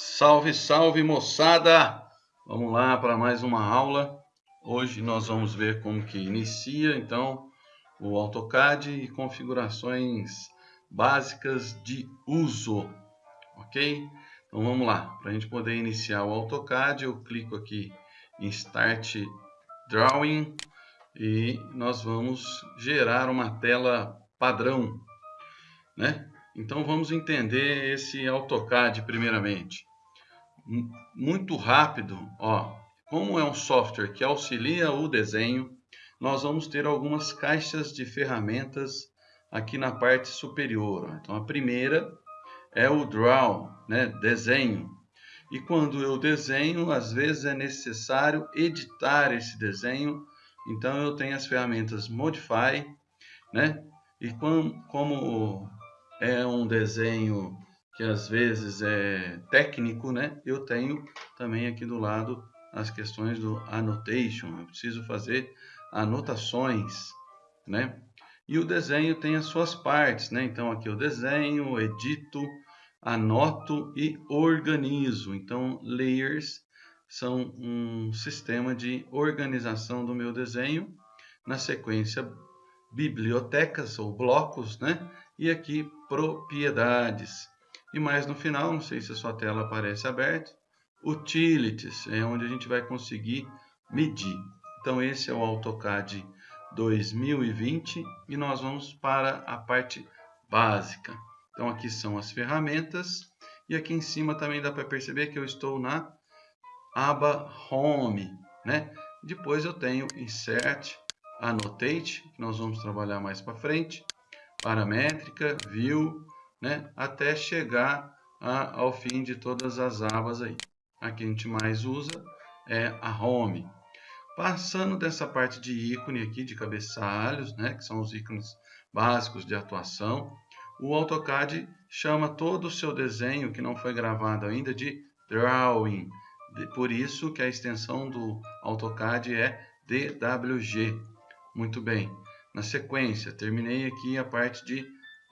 Salve, salve moçada! Vamos lá para mais uma aula. Hoje nós vamos ver como que inicia então o AutoCAD e configurações básicas de uso, ok? Então vamos lá, para a gente poder iniciar o AutoCAD eu clico aqui em Start Drawing e nós vamos gerar uma tela padrão, né? Então vamos entender esse AutoCAD primeiramente muito rápido, ó, como é um software que auxilia o desenho, nós vamos ter algumas caixas de ferramentas aqui na parte superior. Então a primeira é o Draw, né, desenho. E quando eu desenho, às vezes é necessário editar esse desenho. Então eu tenho as ferramentas Modify, né? E como, como é um desenho que às vezes é técnico, né? Eu tenho também aqui do lado as questões do annotation. Eu preciso fazer anotações, né? E o desenho tem as suas partes, né? Então aqui eu desenho, edito, anoto e organizo. Então layers são um sistema de organização do meu desenho. Na sequência bibliotecas ou blocos, né? E aqui propriedades. E mais no final, não sei se a sua tela aparece aberta, Utilities, é onde a gente vai conseguir medir. Então esse é o AutoCAD 2020 e nós vamos para a parte básica. Então aqui são as ferramentas e aqui em cima também dá para perceber que eu estou na aba Home, né? Depois eu tenho Insert, Annotate, que nós vamos trabalhar mais para frente, Paramétrica, View, né, até chegar a, ao fim de todas as abas aí. A que a gente mais usa é a Home. Passando dessa parte de ícone aqui, de cabeçalhos, né, que são os ícones básicos de atuação, o AutoCAD chama todo o seu desenho que não foi gravado ainda de Drawing. Por isso que a extensão do AutoCAD é DWG. Muito bem. Na sequência, terminei aqui a parte de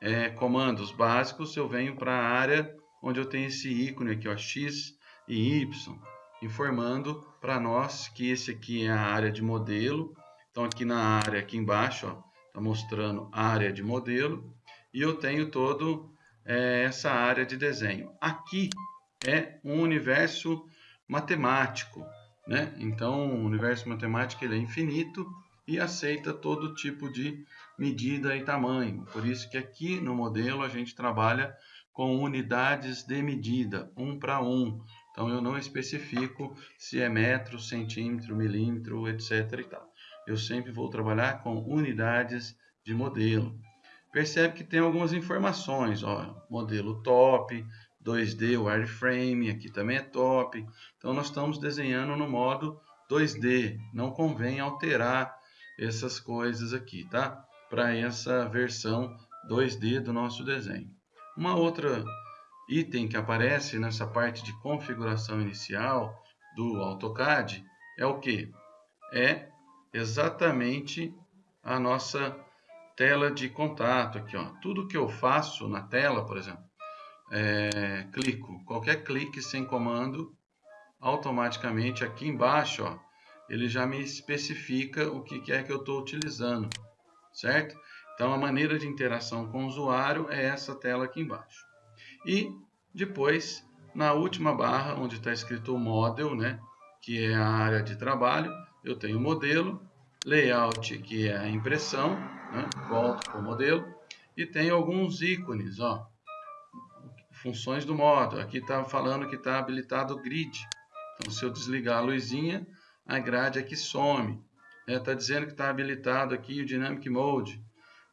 é, comandos básicos, eu venho para a área onde eu tenho esse ícone aqui, ó, X e Y, informando para nós que esse aqui é a área de modelo. Então aqui na área, aqui embaixo, está mostrando a área de modelo. E eu tenho todo é, essa área de desenho. Aqui é um universo matemático, né? Então o universo matemático ele é infinito e aceita todo tipo de medida e tamanho. Por isso que aqui no modelo a gente trabalha com unidades de medida, um para um. Então eu não especifico se é metro, centímetro, milímetro, etc. E tal. Eu sempre vou trabalhar com unidades de modelo. Percebe que tem algumas informações, ó, modelo top, 2D wireframe, aqui também é top. Então nós estamos desenhando no modo 2D, não convém alterar essas coisas aqui, tá? Para essa versão 2D do nosso desenho. Uma outra item que aparece nessa parte de configuração inicial do AutoCAD é o que? É exatamente a nossa tela de contato aqui, ó. Tudo que eu faço na tela, por exemplo, é, clico, qualquer clique sem comando, automaticamente aqui embaixo, ó, ele já me especifica o que é que eu estou utilizando, certo? Então, a maneira de interação com o usuário é essa tela aqui embaixo. E depois, na última barra, onde está escrito Model, né, que é a área de trabalho, eu tenho o modelo, Layout, que é a impressão, né, volto para o modelo, e tenho alguns ícones, ó, funções do modo. Aqui está falando que está habilitado o Grid. Então, se eu desligar a luzinha, a grade aqui some. Está é, dizendo que está habilitado aqui o Dynamic Mode.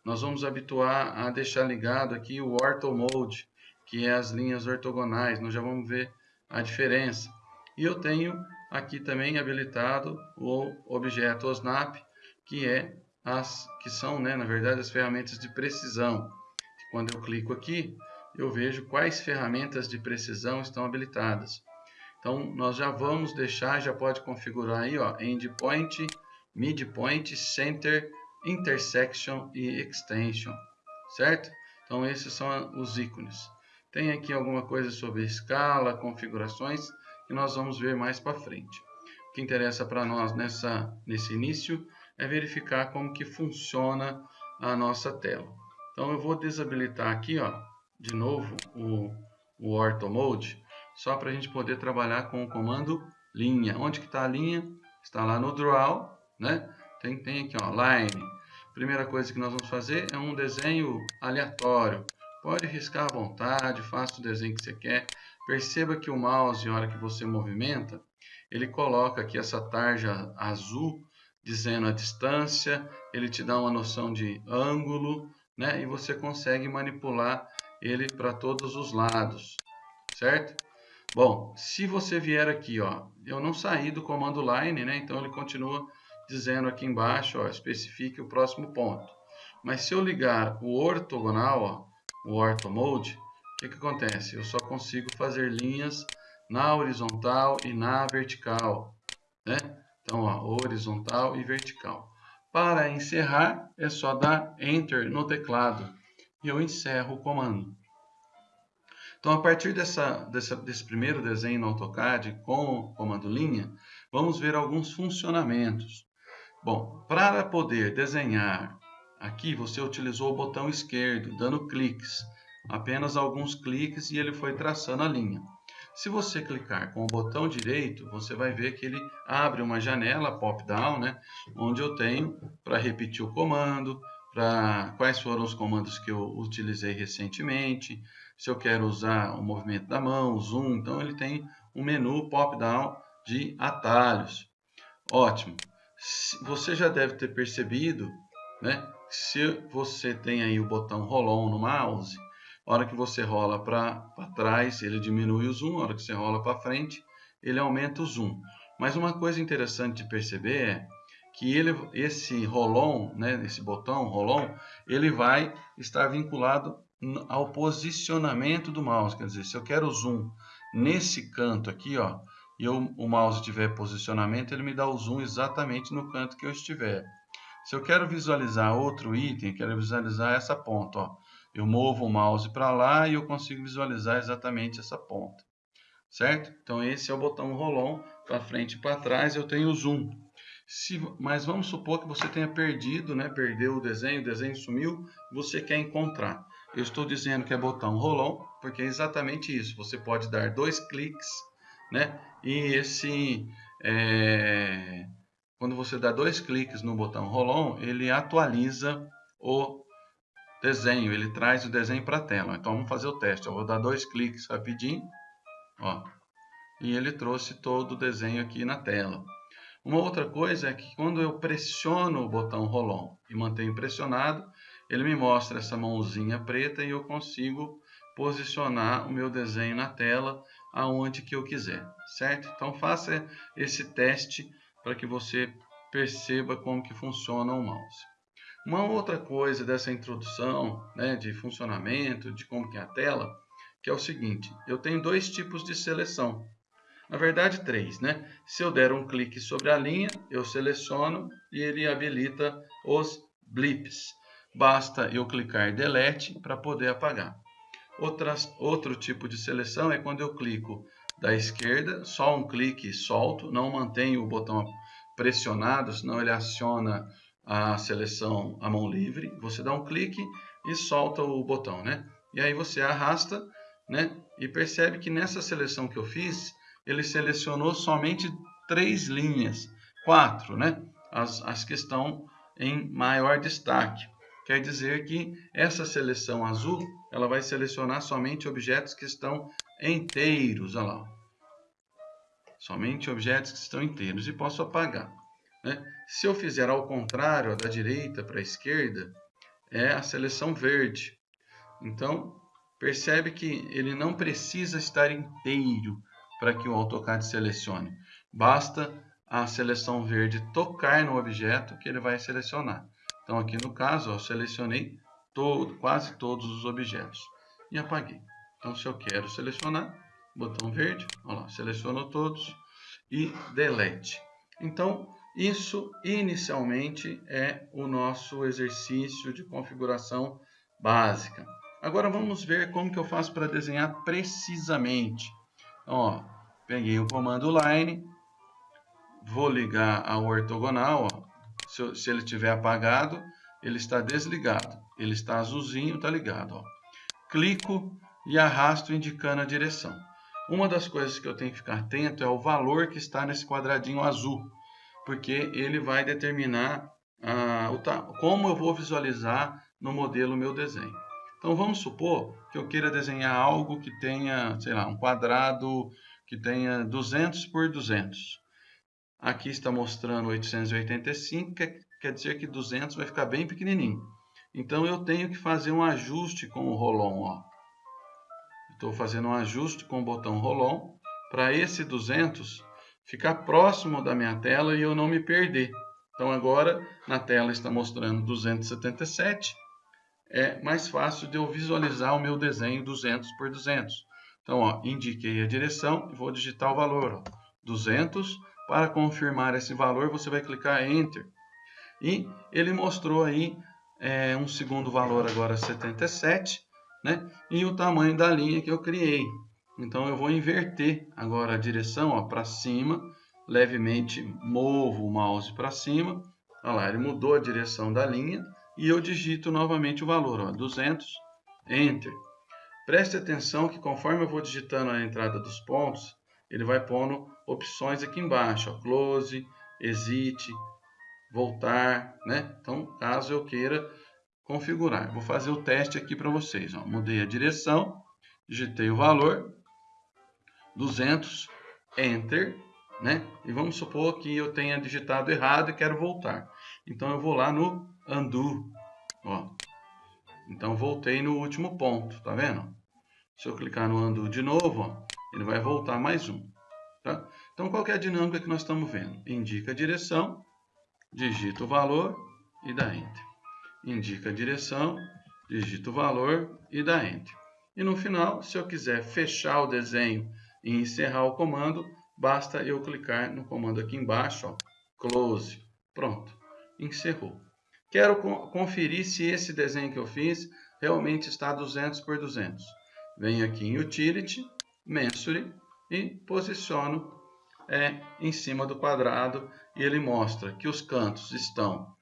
Nós vamos habituar a deixar ligado aqui o Ortho Mode, que é as linhas ortogonais. Nós já vamos ver a diferença. E eu tenho aqui também habilitado o objeto OSNAP, que é as que são, né, na verdade, as ferramentas de precisão. Quando eu clico aqui, eu vejo quais ferramentas de precisão estão habilitadas. Então, nós já vamos deixar, já pode configurar aí, ó, endpoint, midpoint, center, intersection e extension, certo? Então, esses são os ícones. Tem aqui alguma coisa sobre escala, configurações, que nós vamos ver mais para frente. O que interessa para nós nessa, nesse início é verificar como que funciona a nossa tela. Então eu vou desabilitar aqui, ó, de novo, o, o Ortho Mode, só para a gente poder trabalhar com o comando linha. Onde que está a linha? Está lá no Draw, né? Tem, tem aqui, ó, Line. Primeira coisa que nós vamos fazer é um desenho aleatório. Pode riscar à vontade, faça o desenho que você quer. Perceba que o mouse, na hora que você movimenta, ele coloca aqui essa tarja azul dizendo a distância, ele te dá uma noção de ângulo, né? E você consegue manipular ele para todos os lados, certo? Bom, se você vier aqui, ó, eu não saí do comando line, né? Então ele continua dizendo aqui embaixo, ó, especifique o próximo ponto. Mas se eu ligar o ortogonal, ó, o ortho mode, o que, que acontece? Eu só consigo fazer linhas na horizontal e na vertical, né? Então, ó, horizontal e vertical. Para encerrar, é só dar Enter no teclado e eu encerro o comando. Então, a partir dessa, dessa, desse primeiro desenho no AutoCAD com o comando linha, vamos ver alguns funcionamentos. Bom, para poder desenhar aqui, você utilizou o botão esquerdo, dando cliques. Apenas alguns cliques e ele foi traçando a linha. Se você clicar com o botão direito, você vai ver que ele abre uma janela pop-down, né, onde eu tenho para repetir o comando, para quais foram os comandos que eu utilizei recentemente, se eu quero usar o movimento da mão, o zoom, então ele tem um menu pop-down de atalhos. Ótimo. Você já deve ter percebido, né? Se você tem aí o botão roll-on no mouse, a hora que você rola para trás, ele diminui o zoom, a hora que você rola para frente, ele aumenta o zoom. Mas uma coisa interessante de perceber é que ele, esse roll-on, né, esse botão roll-on, ele vai estar vinculado ao posicionamento do mouse. Quer dizer, se eu quero zoom nesse canto aqui, ó, e eu, o mouse tiver posicionamento, ele me dá o zoom exatamente no canto que eu estiver. Se eu quero visualizar outro item, quero visualizar essa ponta, ó, eu movo o mouse para lá e eu consigo visualizar exatamente essa ponta. Certo? Então esse é o botão roll-on, para frente e para trás eu tenho o zoom. Se, mas vamos supor que você tenha perdido, né? perdeu o desenho, o desenho sumiu, você quer encontrar. Eu estou dizendo que é botão roll-on, porque é exatamente isso. Você pode dar dois cliques, né? E esse, é... quando você dá dois cliques no botão roll-on, ele atualiza o desenho, ele traz o desenho para a tela. Então vamos fazer o teste. Eu vou dar dois cliques rapidinho, ó, e ele trouxe todo o desenho aqui na tela. Uma outra coisa é que quando eu pressiono o botão roll-on e mantenho pressionado, ele me mostra essa mãozinha preta e eu consigo posicionar o meu desenho na tela aonde que eu quiser, certo? Então faça esse teste para que você perceba como que funciona o mouse. Uma outra coisa dessa introdução, né, de funcionamento, de como que é a tela, que é o seguinte, eu tenho dois tipos de seleção. Na verdade, três, né? Se eu der um clique sobre a linha, eu seleciono e ele habilita os blips. Basta eu clicar Delete para poder apagar. Outras, outro tipo de seleção é quando eu clico da esquerda, só um clique e solto, não mantenho o botão pressionado, senão ele aciona a seleção à mão livre. Você dá um clique e solta o botão, né? E aí você arrasta, né? E percebe que nessa seleção que eu fiz, ele selecionou somente três linhas, quatro, né? As, as que estão em maior destaque. Quer dizer que essa seleção azul, ela vai selecionar somente objetos que estão inteiros, olha lá. Somente objetos que estão inteiros e posso apagar. Né? Se eu fizer ao contrário, da direita para a esquerda, é a seleção verde. Então, percebe que ele não precisa estar inteiro para que o AutoCAD selecione. Basta a seleção verde tocar no objeto que ele vai selecionar. Então aqui no caso, eu selecionei todo, quase todos os objetos e apaguei. Então se eu quero selecionar, botão verde, lá, selecionou todos e delete. Então isso inicialmente é o nosso exercício de configuração básica. Agora vamos ver como que eu faço para desenhar precisamente. Então, ó, peguei o comando line, vou ligar ao ortogonal, ó. Se, se ele estiver apagado, ele está desligado. Ele está azulzinho, está ligado. Ó. Clico e arrasto indicando a direção. Uma das coisas que eu tenho que ficar atento é o valor que está nesse quadradinho azul, porque ele vai determinar ah, o, como eu vou visualizar no modelo meu desenho. Então vamos supor que eu queira desenhar algo que tenha, sei lá, um quadrado que tenha 200 por 200. Aqui está mostrando 885, quer, quer dizer que 200 vai ficar bem pequenininho. Então eu tenho que fazer um ajuste com o Rolon. Estou fazendo um ajuste com o botão Rolon para esse 200 ficar próximo da minha tela e eu não me perder. Então agora na tela está mostrando 277 é mais fácil de eu visualizar o meu desenho 200 por 200. Então, ó, indiquei a direção e vou digitar o valor, ó, 200. Para confirmar esse valor, você vai clicar Enter. E ele mostrou aí é, um segundo valor agora 77, né? E o tamanho da linha que eu criei. Então, eu vou inverter agora a direção para cima, levemente movo o mouse para cima. Olha lá, ele mudou a direção da linha e eu digito novamente o valor, ó, 200, Enter. Preste atenção que conforme eu vou digitando a entrada dos pontos, ele vai pondo opções aqui embaixo, ó, Close, Exit, Voltar, né? Então, caso eu queira configurar. Vou fazer o teste aqui para vocês. Ó. Mudei a direção, digitei o valor, 200, Enter, né? E vamos supor que eu tenha digitado errado e quero voltar. Então, eu vou lá no undo. Ó. Então voltei no último ponto, tá vendo? Se eu clicar no undo de novo, ó, ele vai voltar mais um. Tá? Então qual é a dinâmica que nós estamos vendo? Indica a direção, digita o valor e dá Enter. Indica a direção, digita o valor e dá Enter. E no final, se eu quiser fechar o desenho e encerrar o comando, basta eu clicar no comando aqui embaixo, ó, Close. Pronto, encerrou. Quero conferir se esse desenho que eu fiz realmente está 200 por 200. Venho aqui em Utility, Mensure e posiciono é, em cima do quadrado e ele mostra que os cantos estão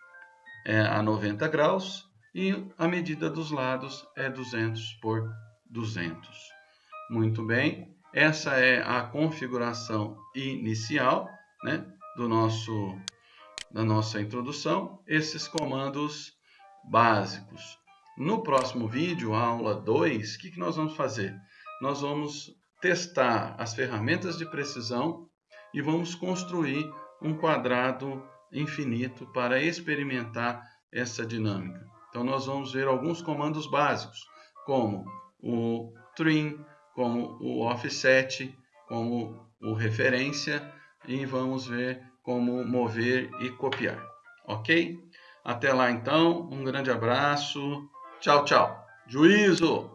é, a 90 graus e a medida dos lados é 200 por 200. Muito bem, essa é a configuração inicial né, do nosso na nossa introdução, esses comandos básicos. No próximo vídeo, aula 2, o que, que nós vamos fazer? Nós vamos testar as ferramentas de precisão e vamos construir um quadrado infinito para experimentar essa dinâmica. Então, nós vamos ver alguns comandos básicos, como o trim, como o offset, como o referência, e vamos ver como mover e copiar. Ok? Até lá então, um grande abraço. Tchau, tchau. Juízo!